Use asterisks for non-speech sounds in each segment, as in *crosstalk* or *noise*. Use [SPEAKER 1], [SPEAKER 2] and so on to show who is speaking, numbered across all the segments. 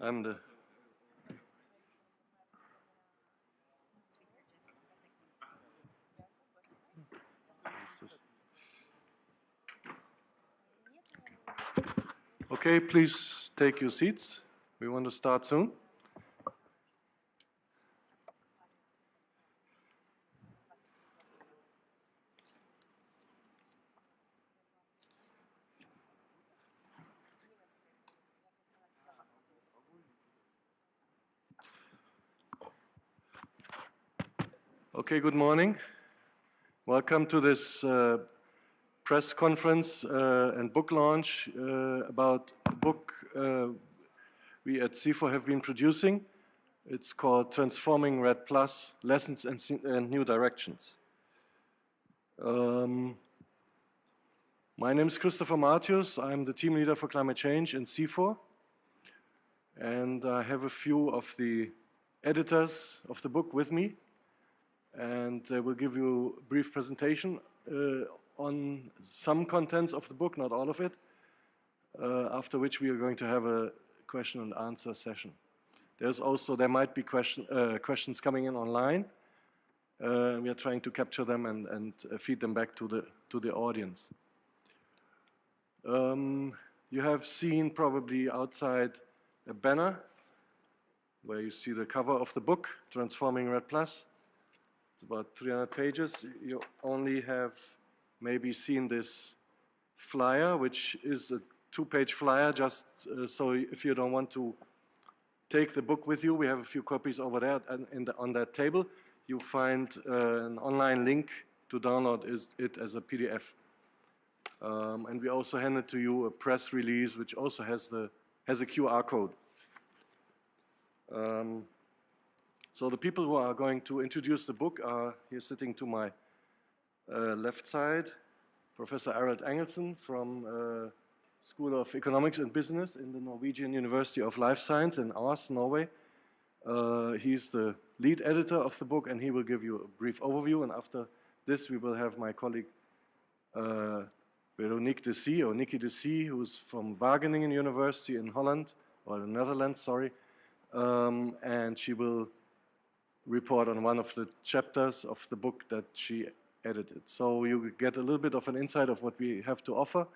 [SPEAKER 1] I'm the. Uh, okay, please take your seats. We want to start soon. Okay, good morning. Welcome to this uh, press conference uh, and book launch uh, about a book uh, we at CIFOR have been producing. It's called Transforming REDD Plus, Lessons and, and New Directions. Um, my name is Christopher Martius. I'm the team leader for climate change in CIFOR. And I have a few of the editors of the book with me and uh, we'll give you a brief presentation uh, on some contents of the book, not all of it, uh, after which we are going to have a question and answer session. There's also, there might be question, uh, questions coming in online. We are trying to capture them and, and feed them back to the, to the audience. Um, you have seen probably outside a banner where you see the cover of the book, Transforming REDD Plus. It's about 300 pages. You only have maybe seen this flyer, which is a two-page flyer, just uh, so if you don't want to take the book with you, we have a few copies over there the, on that table. You find uh, an online link to download it as a PDF. Um, and we also handed to you a press release, which also has, the, has a QR code. Um, so the people who are going to introduce the book are here sitting to my uh, left side, Professor Arild Angelsen from uh, School of Economics and Business in the Norwegian University of Life Science in Ås, Norway. Uh, he's the lead editor of the book and he will give you a brief overview and after this we will have my colleague uh, Veronique De Sy, or Nikki De Sy, who's from Wageningen University in Holland, or the Netherlands, sorry, um, and she will report on one of the chapters of the book that she edited. So you get a little bit of an insight of what we have to offer,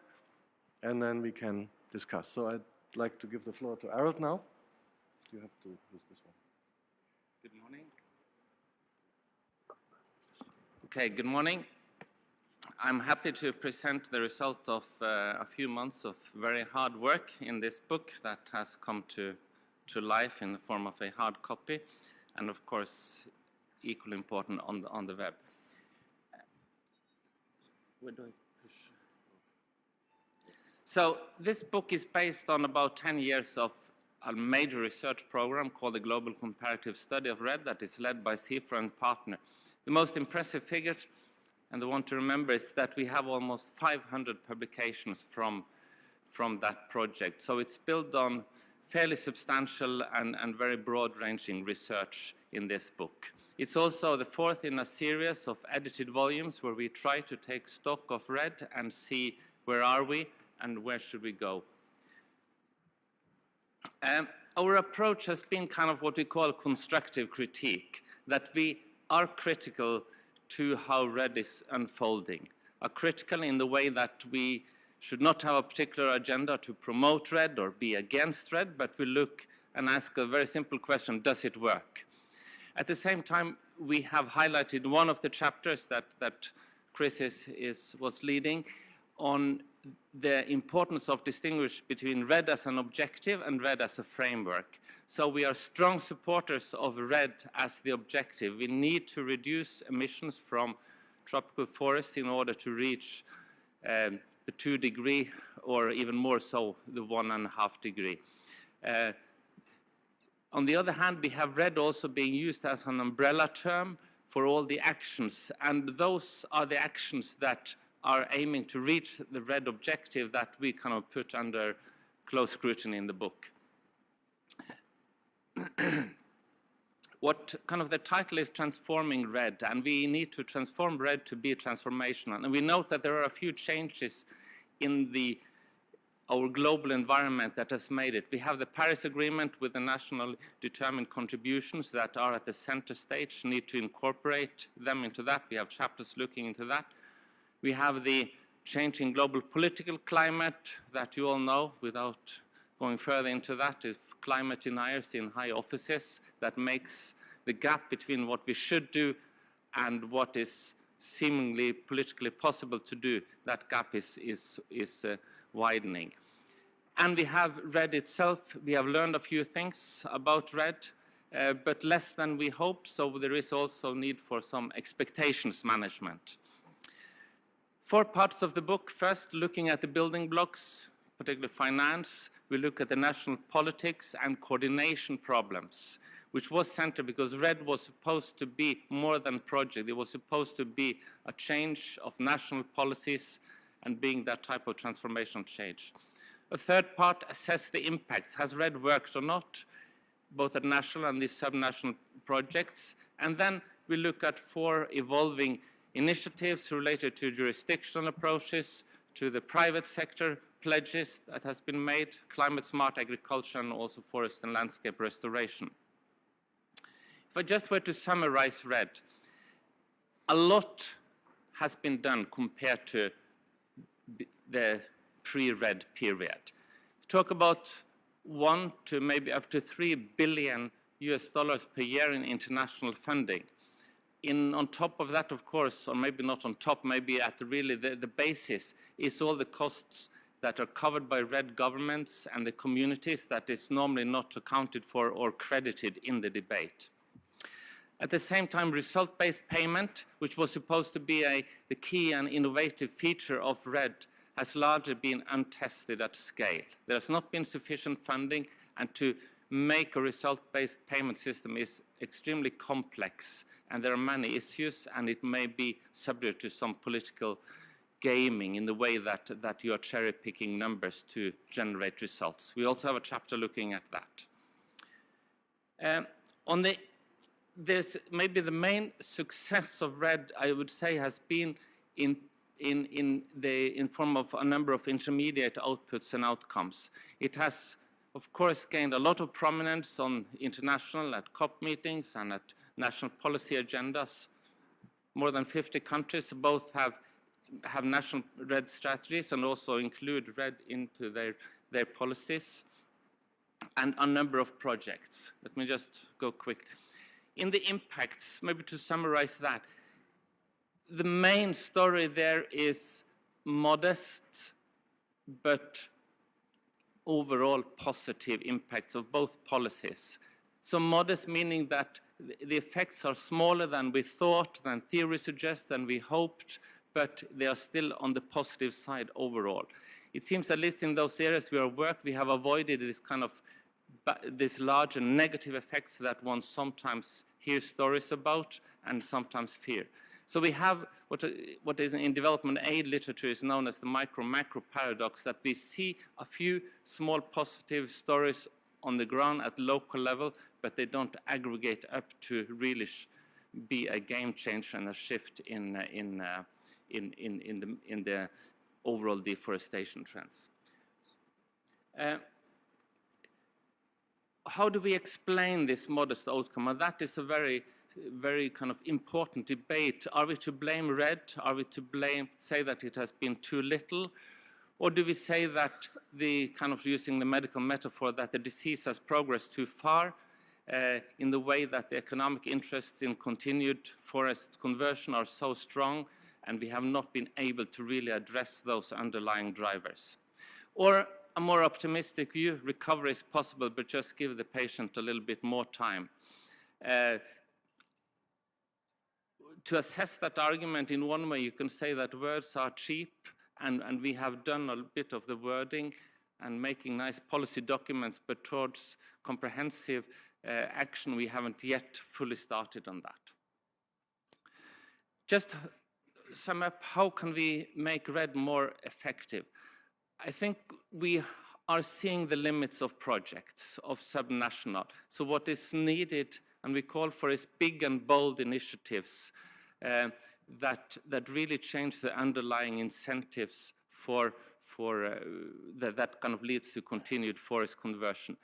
[SPEAKER 1] and then we can discuss. So I'd like to give the floor to Arild now. You have to use this one.
[SPEAKER 2] Good morning. Okay, good morning. I'm happy to present the result of uh, a few months of very hard work in this book that has come to, to life in the form of a hard copy and of course equally important on the, on the web. Where do I push? So this book is based on about 10 years of a major research program called the Global Comparative Study of REDD that is led by CIFOR and partner. The most impressive figure, and the one to remember, is that we have almost 500 publications from, from that project. So it's built on fairly substantial and, and very broad-ranging research in this book. It's also the fourth in a series of edited volumes where we try to take stock of REDD and see where are we and where should we go. Um, our approach has been kind of what we call constructive critique, that we are critical to how REDD is unfolding, are critical in the way that we should not have a particular agenda to promote REDD or be against REDD, but we look and ask a very simple question, does it work? At the same time, we have highlighted one of the chapters that, that Chris is, is, was leading on the importance of distinguish between REDD as an objective and REDD as a framework. So we are strong supporters of REDD as the objective. We need to reduce emissions from tropical forests in order to reach um, the two degree or even more so the one and a half degree. Uh, on the other hand, we have REDD also being used as an umbrella term for all the actions, and those are the actions that are aiming to reach the REDD objective that we kind of put under close scrutiny in the book. *clears throat* what kind of the title is transforming REDD and we need to transform REDD to be transformational and we note that there are a few changes in the our global environment that has made it. We have the Paris Agreement with the national determined contributions that are at the center stage, need to incorporate them into that. We have chapters looking into that. We have the changing global political climate that you all know without going further into that. If climate deniers in high offices, that makes the gap between what we should do and what is seemingly politically possible to do, that gap is, is, is uh, widening. And we have REDD itself, we have learned a few things about REDD, uh, but less than we hoped, so there is also need for some expectations management. Four parts of the book. First, looking at the building blocks, particularly finance. We look at the national politics and coordination problems, which was centered because REDD was supposed to be more than project. It was supposed to be a change of national policies and being that type of transformational change. A third part, assess the impacts. Has REDD worked or not, both at national and these subnational projects? And then we look at four evolving initiatives related to jurisdictional approaches, to the private sector pledges that has been made, climate smart agriculture and also forest and landscape restoration. If I just were to summarize REDD, a lot has been done compared to the pre-REDD period. Talk about one to maybe up to three billion US dollars per year in international funding in, on top of that, of course, or maybe not on top, maybe at the, really the, the basis is all the costs that are covered by red governments and the communities that is normally not accounted for or credited in the debate. At the same time, result-based payment, which was supposed to be a, the key and innovative feature of REDD, has largely been untested at scale. There has not been sufficient funding, and to make a result-based payment system is extremely complex and there are many issues and it may be subject to some political gaming in the way that, that you are cherry picking numbers to generate results. We also have a chapter looking at that. Um, on the, there's maybe the main success of REDD, I would say, has been in in, in, the, in form of a number of intermediate outputs and outcomes. It has of course, gained a lot of prominence on international, at COP meetings and at national policy agendas. More than 50 countries both have, have national REDD strategies and also include REDD into their, their policies and a number of projects. Let me just go quick. In the impacts, maybe to summarize that, the main story there is modest but overall positive impacts of both policies. So modest meaning that the effects are smaller than we thought, than theory suggests, than we hoped, but they are still on the positive side overall. It seems at least in those areas where we worked, we have avoided this kind of this larger negative effects that one sometimes hears stories about and sometimes fear. So we have what, what is in development aid literature is known as the micro-macro paradox, that we see a few small positive stories on the ground at local level, but they don't aggregate up to really be a game changer and a shift in, in, uh, in, in, in, the, in the overall deforestation trends. Uh, how do we explain this modest outcome? And that is a very very kind of important debate. Are we to blame REDD? Are we to blame, say that it has been too little? Or do we say that the kind of using the medical metaphor that the disease has progressed too far uh, in the way that the economic interests in continued forest conversion are so strong and we have not been able to really address those underlying drivers? Or a more optimistic view, recovery is possible, but just give the patient a little bit more time. Uh, to assess that argument in one way, you can say that words are cheap, and, and we have done a bit of the wording and making nice policy documents, but towards comprehensive uh, action, we haven't yet fully started on that. Just sum up, how can we make REDD more effective? I think we are seeing the limits of projects, of subnational. So what is needed, and we call for, is big and bold initiatives uh, that, that really change the underlying incentives for, for uh, that, that kind of leads to continued forest conversion.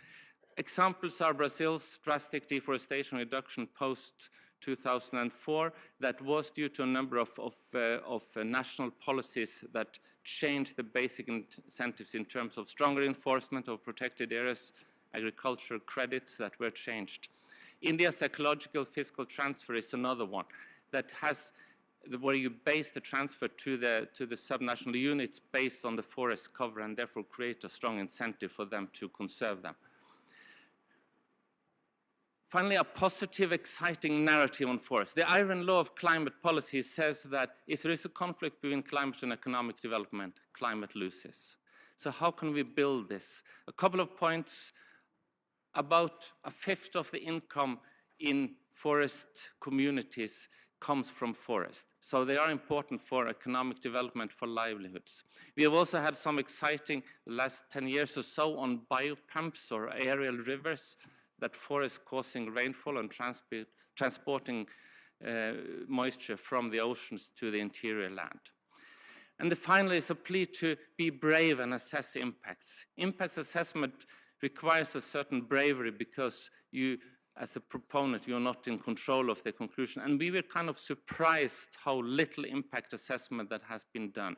[SPEAKER 2] Examples are Brazil's drastic deforestation reduction post 2004 that was due to a number of, of, uh, of uh, national policies that changed the basic incentives in terms of stronger enforcement of protected areas, agricultural credits that were changed. India's ecological fiscal transfer is another one that has where you base the transfer to the, to the subnational units based on the forest cover and therefore create a strong incentive for them to conserve them. Finally, a positive, exciting narrative on forests. The iron law of climate policy says that if there is a conflict between climate and economic development, climate loses. So how can we build this? A couple of points. About a fifth of the income in forest communities comes from forest. So they are important for economic development, for livelihoods. We have also had some exciting last 10 years or so on biopumps or aerial rivers that forest causing rainfall and transporting uh, moisture from the oceans to the interior land. And the final is a plea to be brave and assess impacts. Impacts assessment requires a certain bravery because you as a proponent, you're not in control of the conclusion. And we were kind of surprised how little impact assessment that has been done.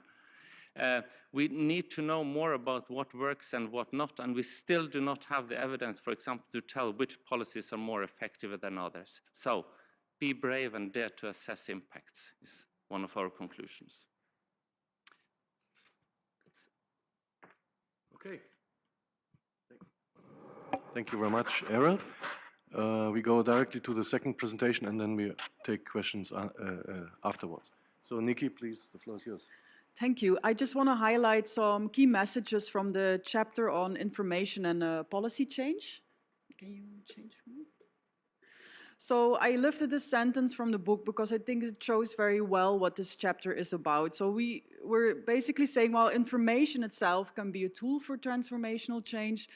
[SPEAKER 2] Uh, we need to know more about what works and what not, and we still do not have the evidence, for example, to tell which policies are more effective than others. So be brave and dare to assess impacts is one of our conclusions.
[SPEAKER 1] Okay. Thank you very much, Arild. Uh, we go directly to the second presentation and then we take questions uh, uh, afterwards. So Nikki, please, the floor is yours.
[SPEAKER 3] Thank you. I just want to highlight some key messages from the chapter on information and uh, policy change. Can you change for me? So I lifted this sentence from the book because I think it shows very well what this chapter is about. So we, we're basically saying, well, information itself can be a tool for transformational change,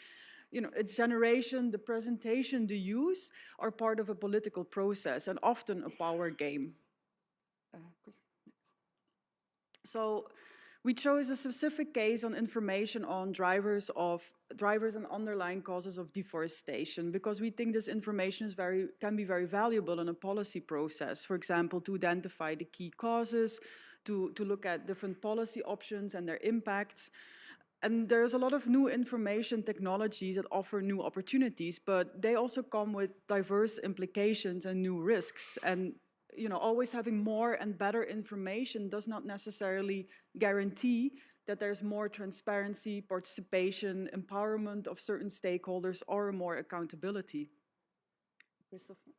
[SPEAKER 3] you know, its generation, the presentation, the use are part of a political process and often a power game. Uh, so we chose a specific case on information on drivers of drivers and underlying causes of deforestation because we think this information is very can be very valuable in a policy process. For example, to identify the key causes, to, to look at different policy options and their impacts. And there's a lot of new information technologies that offer new opportunities, but they also come with diverse implications and new risks. And you know, always having more and better information does not necessarily guarantee that there's more transparency, participation, empowerment of certain stakeholders, or more accountability. Christopher?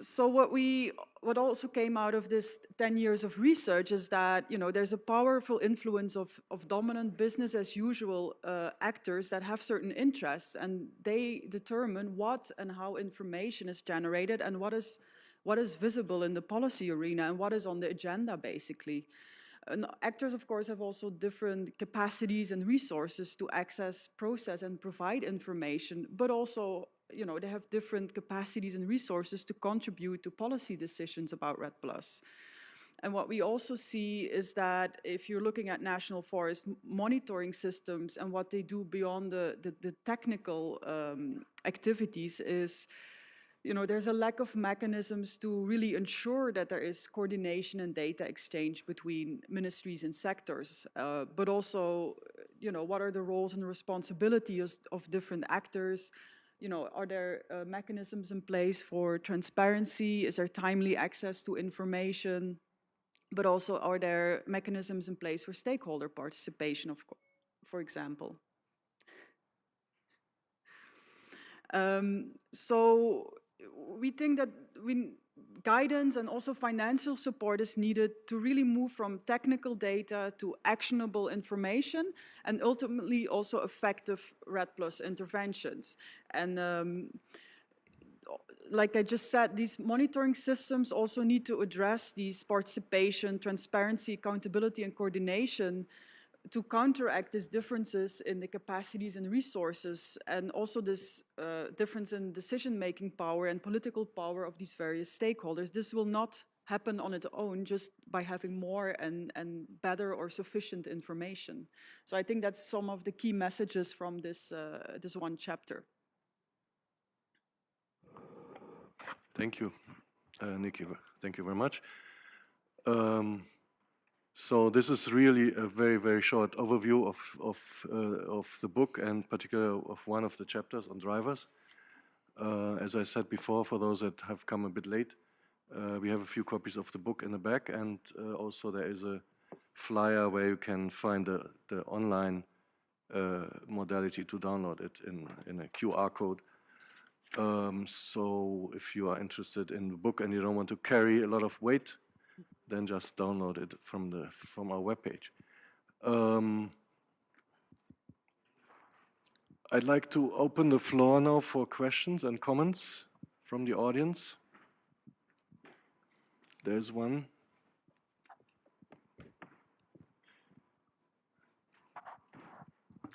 [SPEAKER 3] So what we what also came out of this 10 years of research is that you know there's a powerful influence of, of dominant business as usual uh, actors that have certain interests and they determine what and how information is generated and what is what is visible in the policy arena and what is on the agenda basically. And actors of course have also different capacities and resources to access process and provide information but also you know, they have different capacities and resources to contribute to policy decisions about REDD+. And what we also see is that if you're looking at national forest monitoring systems and what they do beyond the, the, the technical um, activities is, you know, there's a lack of mechanisms to really ensure that there is coordination and data exchange between ministries and sectors, uh, but also, you know, what are the roles and responsibilities of different actors, you know, are there uh, mechanisms in place for transparency? Is there timely access to information? But also, are there mechanisms in place for stakeholder participation, of for example? Um, so we think that we guidance and also financial support is needed to really move from technical data to actionable information and ultimately also effective REDD Plus interventions. And um, like I just said, these monitoring systems also need to address these participation, transparency, accountability, and coordination to counteract these differences in the capacities and resources and also this uh, difference in decision-making power and political power of these various stakeholders. This will not happen on its own just by having more and, and better or sufficient information. So I think that's some of the key messages from this, uh, this one chapter.
[SPEAKER 1] Thank you, uh, Nikki. Thank you very much. Um, so this is really a very, very short overview of, of, uh, of the book and particularly of one of the chapters on drivers. Uh, as I said before, for those that have come a bit late, uh, we have a few copies of the book in the back and uh, also there is a flyer where you can find the, the online uh, modality to download it in, in a QR code. Um, so if you are interested in the book and you don't want to carry a lot of weight, then just download it from the from our webpage. Um, I'd like to open the floor now for questions and comments from the audience. There's one.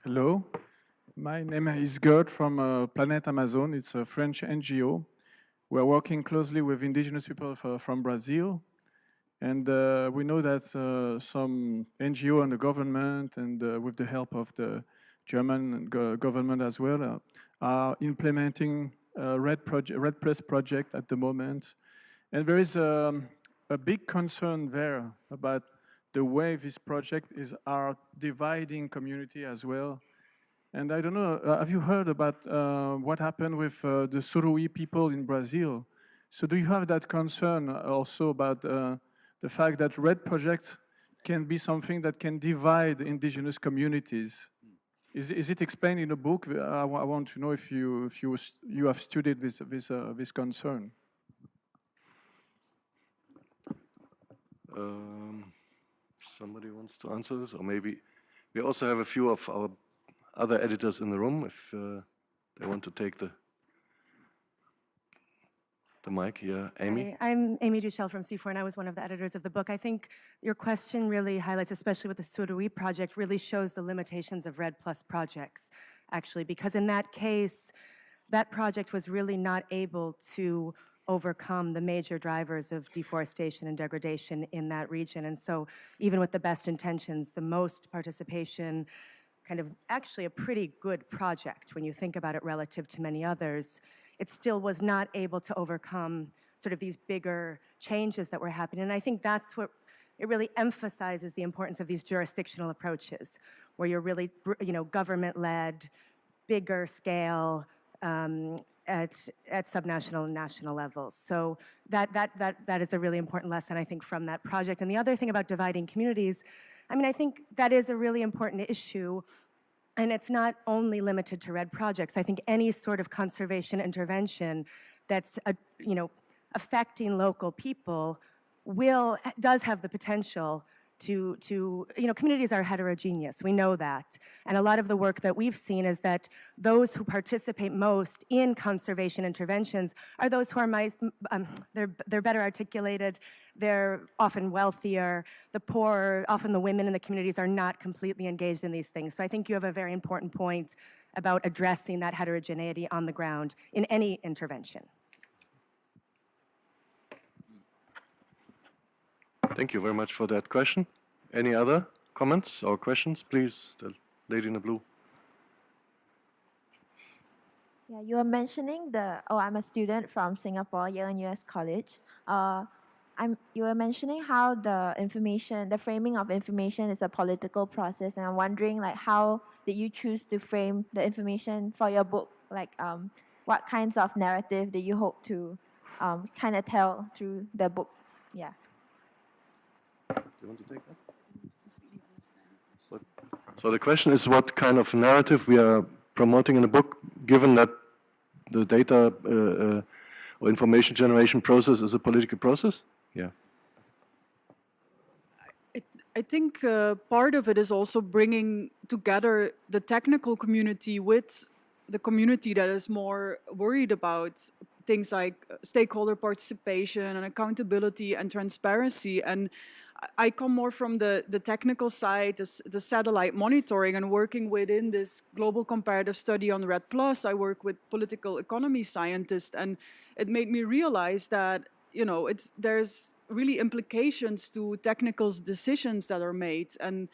[SPEAKER 4] Hello, my name is Gerd from uh, Planet Amazon. It's a French NGO. We're working closely with indigenous people from Brazil. And uh, we know that uh, some NGO and the government and uh, with the help of the German go government as well uh, are implementing a REDD, project, REDD Plus project at the moment. And there is um, a big concern there about the way this project is are dividing community as well. And I don't know, uh, have you heard about uh, what happened with uh, the Suruí people in Brazil? So do you have that concern also about uh, the fact that REDD project can be something that can divide indigenous communities? Is, is it explained in the book? I, I want to know if you, if you, you have studied this, this, uh, this concern.
[SPEAKER 1] Um, somebody wants to answer this, or maybe we also have a few of our other editors in the room if uh, they want to take the the mic. Yeah, Amy.
[SPEAKER 5] Hi, I'm Amy Duchelle from CIFOR, and I was one of the editors of the book. I think your question really highlights, especially with the Suruí project, really shows the limitations of REDD Plus projects, actually, because in that case, that project was really not able to overcome the major drivers of deforestation and degradation in that region. And so even with the best intentions, the most participation, kind of actually a pretty good project when you think about it relative to many others, it still was not able to overcome sort of these bigger changes that were happening. And I think that's what it really emphasizes the importance of these jurisdictional approaches, where you're really, you know, government-led, bigger scale, um, at, at subnational and national levels. So that, that, that, that is a really important lesson, I think, from that project. And the other thing about dividing communities, I mean, I think that is a really important issue and it's not only limited to REDD projects. I think any sort of conservation intervention that's, uh, you know, affecting local people will, does have the potential to, to, you know, communities are heterogeneous, we know that. And a lot of the work that we've seen is that those who participate most in conservation interventions are those who are, my, um, they're, they're better articulated, they're often wealthier, the poor, often the women in the communities are not completely engaged in these things. So I think you have a very important point about addressing that heterogeneity on the ground in any intervention.
[SPEAKER 1] Thank you very much for that question. Any other comments or questions? Please, the lady in the blue.
[SPEAKER 6] Yeah, you were mentioning the, oh, I'm a student from Singapore, Yale-NUS College. Uh, I'm, you were mentioning how the information, the framing of information is a political process, and I'm wondering, like, how did you choose to frame the information for your book? Like, um, what kinds of narrative do you hope to um, kind of tell through the book? Yeah.
[SPEAKER 1] You want to take that? So the question is what kind of narrative we are promoting in the book, given that the data uh, uh, or information generation process is a political process? Yeah.
[SPEAKER 3] I think uh, part of it is also bringing together the technical community with the community that is more worried about things like stakeholder participation and accountability and transparency. And I come more from the, the technical side, the, the satellite monitoring and working within this global comparative study on REDD Plus. I work with political economy scientists and it made me realize that, you know, it's, there's really implications to technical decisions that are made. And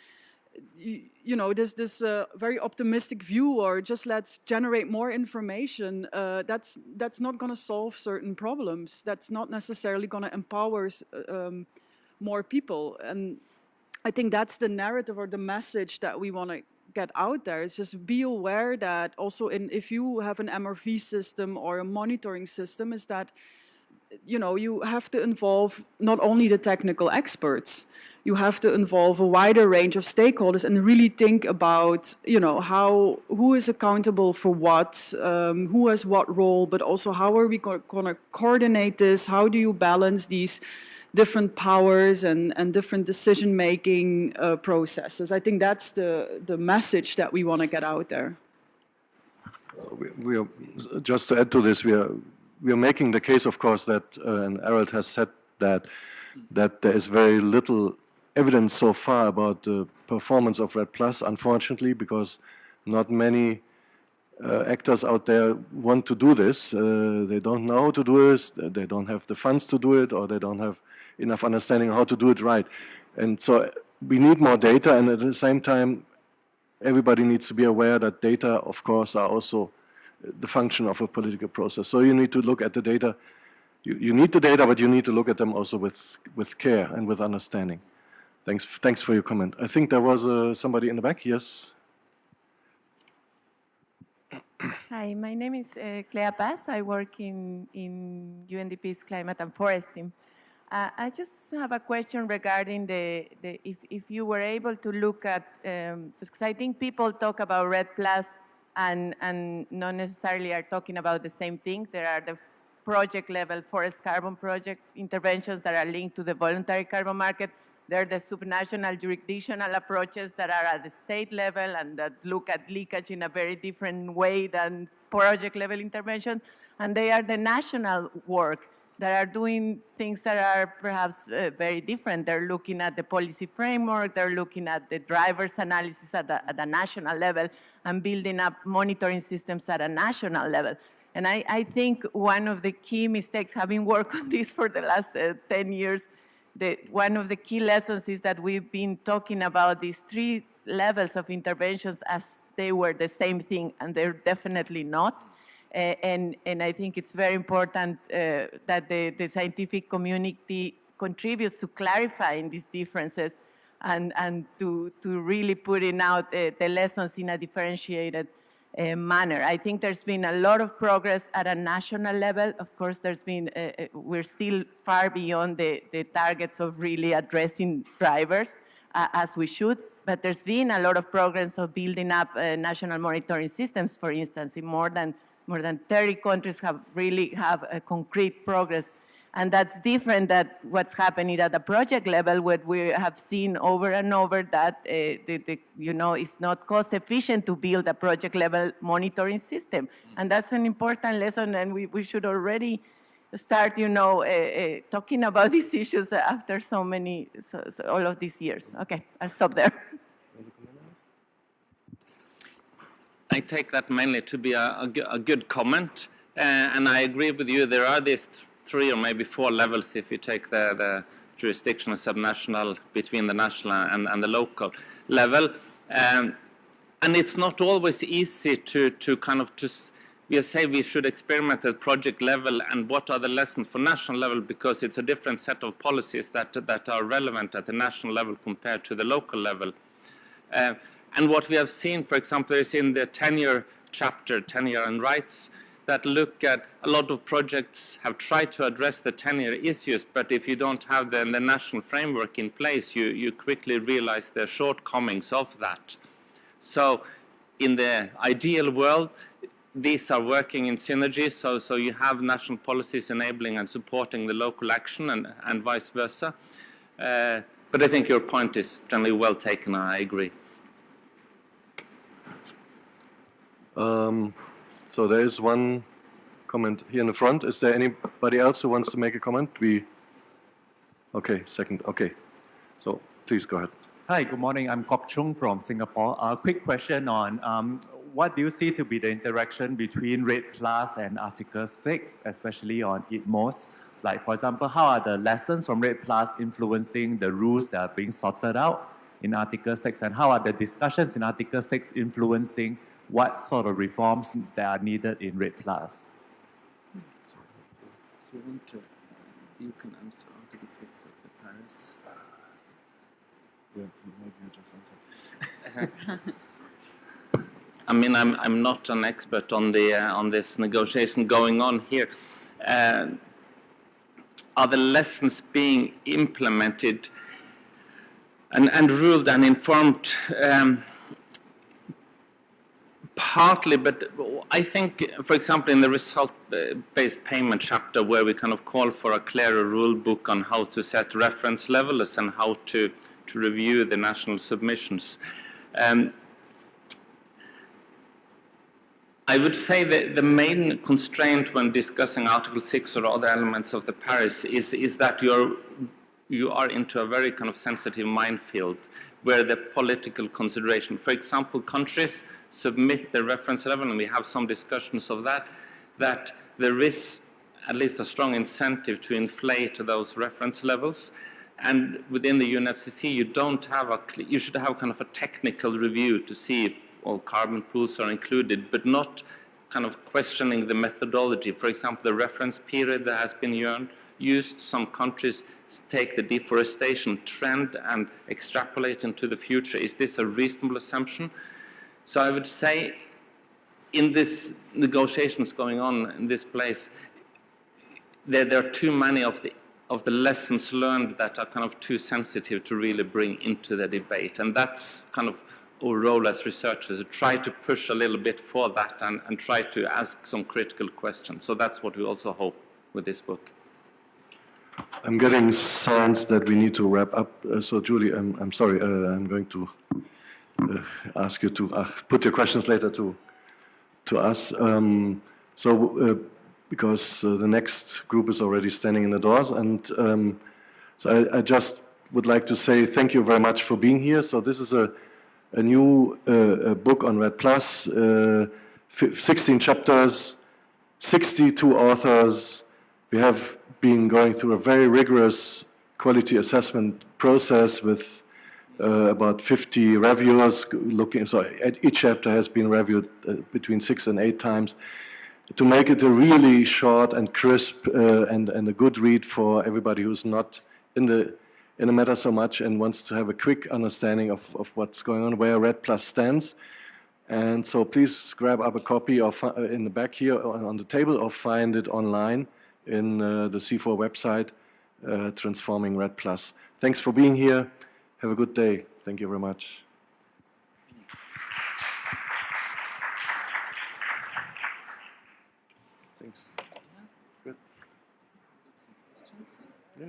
[SPEAKER 3] you, you know, this this uh, very optimistic view, or just let's generate more information. Uh, that's that's not going to solve certain problems. That's not necessarily going to empower um, more people. And I think that's the narrative or the message that we want to get out there. It's just be aware that also in if you have an MRV system or a monitoring system, is that you know you have to involve not only the technical experts you have to involve a wider range of stakeholders and really think about you know how who is accountable for what um, who has what role but also how are we going to coordinate this how do you balance these different powers and, and different decision making uh, processes. I think that's the the message that we want to get out there.
[SPEAKER 1] We, we are, just to add to this, we are, we are making the case, of course, that, uh, and Arild has said that, that there is very little evidence so far about the performance of REDD Plus, unfortunately, because not many uh, actors out there want to do this. Uh, they don't know how to do this, they don't have the funds to do it, or they don't have enough understanding how to do it right. And so we need more data, and at the same time, everybody needs to be aware that data, of course, are also the function of a political process. So you need to look at the data. You, you need the data, but you need to look at them also with, with care and with understanding. Thanks, thanks for your comment. I think there was uh, somebody in the back. Yes. *clears throat*
[SPEAKER 7] Hi, my name is uh, Clea Paz. I work in, in UNDP's climate and forest team. Uh, I just have a question regarding the, the if, if you were able to look at, um, because I think people talk about REDD Plus and, and not necessarily are talking about the same thing. There are the project level forest carbon project interventions that are linked to the voluntary carbon market. There are the subnational jurisdictional approaches that are at the state level and that look at leakage in a very different way than project level intervention. And they are the national work that are doing things that are perhaps uh, very different. They're looking at the policy framework, they're looking at the driver's analysis at the, at the national level and building up monitoring systems at a national level. And I, I think one of the key mistakes, having worked *laughs* on this for the last uh, 10 years, the, one of the key lessons is that we've been talking about these three levels of interventions as they were the same thing, and they're definitely not. Uh, and, and I think it's very important uh, that the, the scientific community contributes to clarifying these differences and, and to, to really putting out uh, the lessons in a differentiated uh, manner. I think there's been a lot of progress at a national level. Of course, there's been, uh, uh, we're still far beyond the, the targets of really addressing drivers uh, as we should, but there's been a lot of progress of building up uh, national monitoring systems, for instance, in more than more than 30 countries have really have a concrete progress. And that's different than what's happening at the project level, where we have seen over and over that uh, the, the, you know it's not cost efficient to build a project level monitoring system, and that's an important lesson. And we, we should already start, you know, uh, uh, talking about *laughs* these issues after so many, so, so all of these years. Okay, I'll stop there.
[SPEAKER 2] I take that mainly to be a good comment, uh, and I agree with you. There are these th- three or maybe four levels if you take the, the jurisdictional, subnational, between the national and, and the local level. Um, and it's not always easy to, to kind of to s- we say we should experiment at project level and what are the lessons for national level because it's a different set of policies that, that are relevant at the national level compared to the local level. Uh, and what we have seen, for example, is in the tenure chapter, tenure and rights, that look at a lot of projects have tried to address the tenure issues, but if you don't have the, the national framework in place, you, you quickly realize the shortcomings of that. So in the ideal world, these are working in synergy, so, so you have national policies enabling and supporting the local action and, and vice versa. Uh, but I think your point is generally well taken, I agree.
[SPEAKER 1] Um, so there is one comment here in the front. Is there anybody else who wants to make a comment? We. Okay, second. Okay, so please go ahead.
[SPEAKER 8] Hi, good morning. I'm Kok Chung from Singapore. A quick question on um, what do you see to be the interaction between REDD Plus and Article 6, especially on ITMOS? Like, for example, how are the lessons from REDD Plus influencing the rules that are being sorted out in Article 6? And how are the discussions in Article 6 influencing what sort of reforms that are needed in REDD Plus?
[SPEAKER 2] You want to, you can answer Article 6 of the Paris.
[SPEAKER 1] Yeah, maybe you just answer. *laughs*
[SPEAKER 2] I mean, I'm, I'm not an expert on the uh, on this negotiation going on here. Uh, are the lessons being implemented and, and ruled and informed? Um, partly, but I think, for example, in the result-based payment chapter, where we kind of call for a clearer rule book on how to set reference levels and how to, to review the national submissions. Um, I would say that the main constraint when discussing Article 6 or other elements of the Paris is, is that you're, you are into a very kind of sensitive minefield where the political consideration, for example, countries submit the reference level, and we have some discussions of that, that there is at least a strong incentive to inflate those reference levels. And within the UNFCCC, you don't have a, you should have kind of a technical review to see if all carbon pools are included, but not kind of questioning the methodology. For example, the reference period that has been used, some countries take the deforestation trend and extrapolate into the future. Is this a reasonable assumption? So I would say in this negotiations going on in this place, there, there are too many of the of the lessons learned that are kind of too sensitive to really bring into the debate. And that's kind of our role as researchers, to try to push a little bit for that and, and try to ask some critical questions. So that's what we also hope with this book.
[SPEAKER 1] I'm getting signs that we need to wrap up. Uh, so, Julie, I'm, I'm sorry. Uh, I'm going to uh, ask you to uh, put your questions later to to us. Um, so, uh, because uh, the next group is already standing in the doors, and um, so I, I, just would like to say thank you very much for being here. So, this is a a new a book on REDD Plus, 16 chapters, 62 authors. We have been going through a very rigorous quality assessment process with uh, about 50 reviewers looking, so each chapter has been reviewed uh, between six and eight times to make it a really short and crisp uh, and, and a good read for everybody who's not in the in the matter so much and wants to have a quick understanding of, of what's going on, where REDD Plus stands. And so please grab up a copy of, uh, in the back here on, on the table or find it online in uh, the CIFOR website, uh, Transforming REDD Plus. Thanks for being here. Have a good day. Thank you very much. Thanks. Good. Yeah.